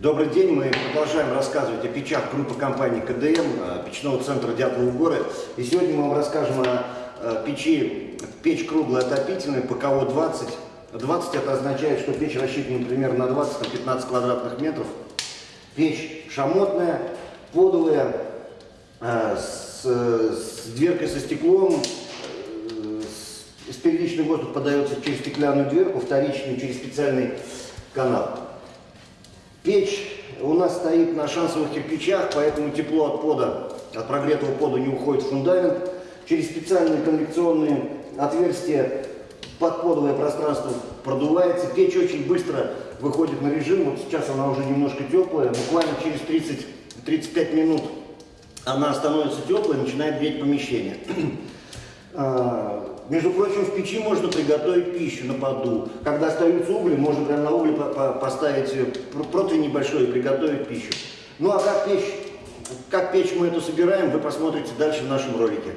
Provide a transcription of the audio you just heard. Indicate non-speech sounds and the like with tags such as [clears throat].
Добрый день, мы продолжаем рассказывать о печах группы компании КДМ, э, печного центра Дятловы горы. И сегодня мы вам расскажем о э, печи, печь круглая отопительная, ПКО-20. 20 это означает, что печь рассчитана примерно на 20-15 квадратных метров. Печь шамотная, подовая, э, с, с дверкой со стеклом, с, первичный воздух подается через стеклянную дверку, вторичный через специальный канал. Печь у нас стоит на шансовых кирпичах, поэтому тепло от пода, от прогретого пода не уходит в фундамент. Через специальные конвекционные отверстия подподовое пространство продувается. Печь очень быстро выходит на режим. Вот сейчас она уже немножко теплая. Буквально через 30-35 минут она становится теплой, начинает греть помещение. [clears throat] Между прочим, в печи можно приготовить пищу на поду. Когда остаются угли, можно прямо на угли поставить э, противень небольшой и приготовить пищу. Ну а как печь, как печь мы эту собираем, вы посмотрите дальше в нашем ролике.